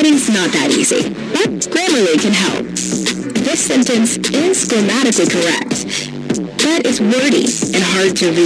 Writing's not that easy, but Grammarly can help. This sentence is grammatically correct, but it's wordy and hard to read.